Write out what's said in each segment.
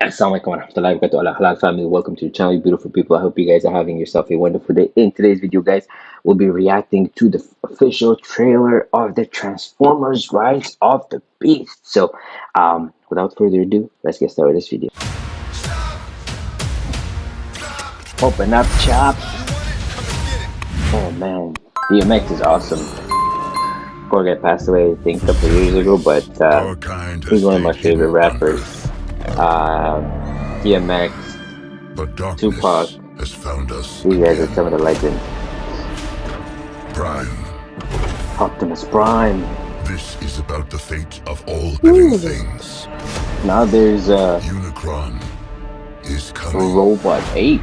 Assalamualaikum warahmatullahi wabarakatuh. Halal family welcome to the channel you beautiful people. I hope you guys are having yourself a wonderful day. In today's video guys we'll be reacting to the official trailer of the transformers rise of the beast. So um without further ado let's get started with this video. Open up chop. Oh man. Dmx is awesome. Guy passed away i think a couple years ago but uh, he's one of my favorite rappers uh, DMX, but Tupac, has found us. These guys are some of the legends. Prime. Optimus Prime. This is about the fate of all living things. Now there's a Unicron is coming. Robot 8.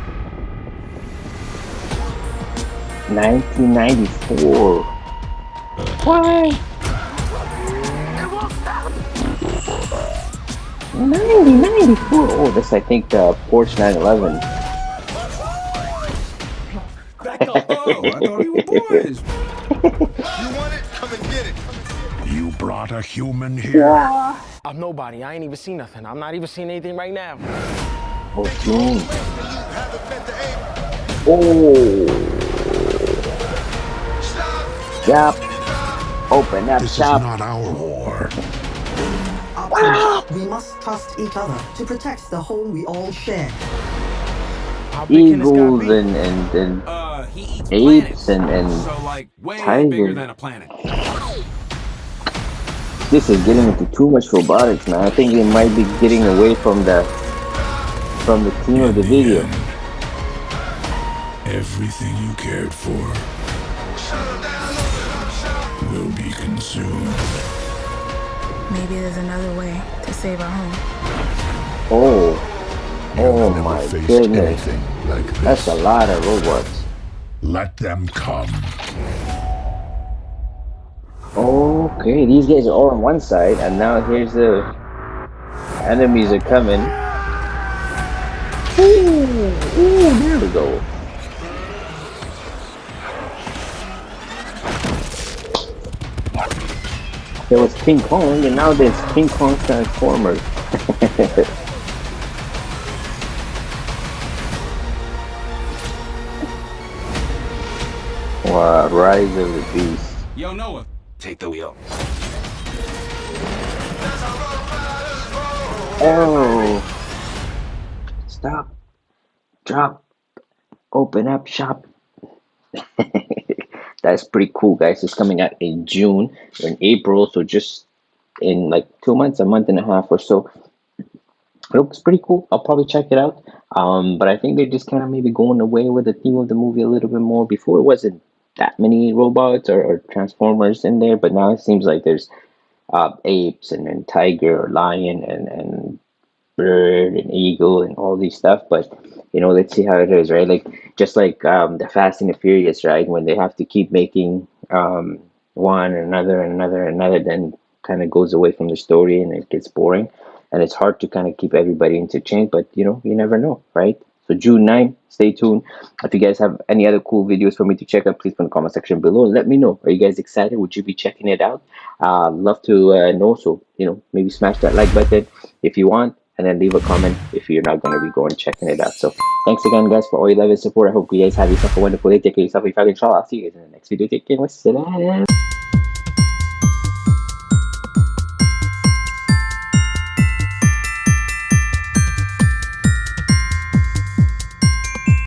1994. Why? 90, 94. Oh, this I think the Porsche 911. Back. Oh, I thought we were boys. you want it? Come and get it. You brought a human here. Yeah. I'm nobody. I ain't even seen nothing. I'm not even seeing anything right now. Oh, June. Oh. Yep. Open up this shop. This is not our war. We must trust each other to protect the home we all share. Eagles and and, and uh, apes and and so like way tigers. bigger than a planet. This is getting into too much robotics, man. I think it might be getting away from the from the theme of the video. Everything you cared for will be consumed. Maybe there's another way to save our home. Oh. Oh my goodness. Like That's a lot of robots. Let them come. Okay, these guys are all on one side, and now here's the enemies are coming. Ooh, ooh, there we go. There was King Kong, and now there's King Kong Transformers. wow, Rise of the Beast. Yo, Noah, take the wheel. Oh! Stop. Drop. Open up shop. that's pretty cool guys. It's coming out in june or in april so just in like two months a month and a half or so. It looks pretty cool. I'll probably check it out. Um but i think they're just kind of maybe going away with the theme of the movie a little bit more. Before it wasn't that many robots or, or transformers in there but now it seems like there's uh apes and, and tiger or lion and and bird and eagle and all these stuff. But you know let's see how it is right like just like um the fast and the furious right when they have to keep making um one and another and another and another then kind of goes away from the story and it gets boring and it's hard to kind of keep everybody interchanged but you know you never know right so June 9, stay tuned. If you guys have any other cool videos for me to check out, please put in the comment section below and let me know. Are you guys excited? Would you be checking it out? Uh, love to uh, know. So, you know, maybe smash that like button if you want and then leave a comment if you're not going to be going checking it out. So thanks again, guys, for all your love and support. I hope you guys have yourself a wonderful day. Take care of yourself. If you inshallah, I'll see you guys in the next video. Take care. Wassalam.